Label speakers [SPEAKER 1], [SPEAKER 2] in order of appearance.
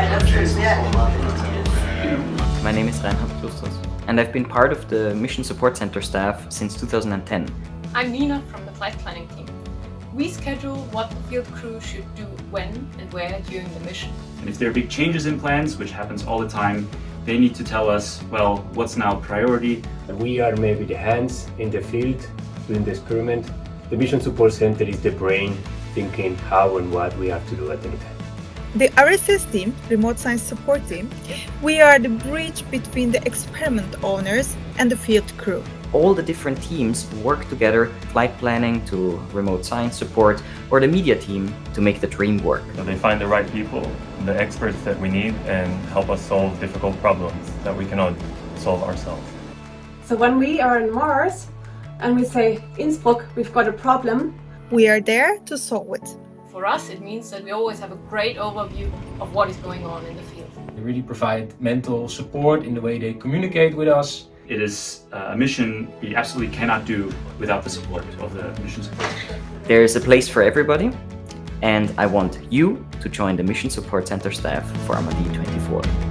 [SPEAKER 1] My name is Reinhard Klusters and I've been part of the Mission Support Center staff since 2010.
[SPEAKER 2] I'm Nina from the flight planning team. We schedule what the field crew should do when and where during the mission.
[SPEAKER 3] And if there are big changes in plans, which happens all the time, they need to tell us, well, what's now priority.
[SPEAKER 4] We are maybe the hands in the field doing the experiment. The Mission Support Center is the brain thinking how and what we have to do at any time.
[SPEAKER 5] The RSS team, Remote Science Support Team, we are the bridge between the experiment owners and the field crew.
[SPEAKER 1] All the different teams work together, flight planning to remote science support, or the media team to make the dream work.
[SPEAKER 6] So they find the right people, the experts that we need, and help us solve difficult problems that we cannot solve ourselves.
[SPEAKER 7] So when we are on Mars and we say, Innsbruck, we've got a problem,
[SPEAKER 5] we are there to solve it.
[SPEAKER 2] For us, it means that we always have a great overview of what is going on in the field.
[SPEAKER 8] They really provide mental support in the way they communicate with us.
[SPEAKER 3] It is uh, a mission we absolutely cannot do without the support of the mission support.
[SPEAKER 1] There is a place for everybody, and I want you to join the Mission Support Center staff for AMADEE 24.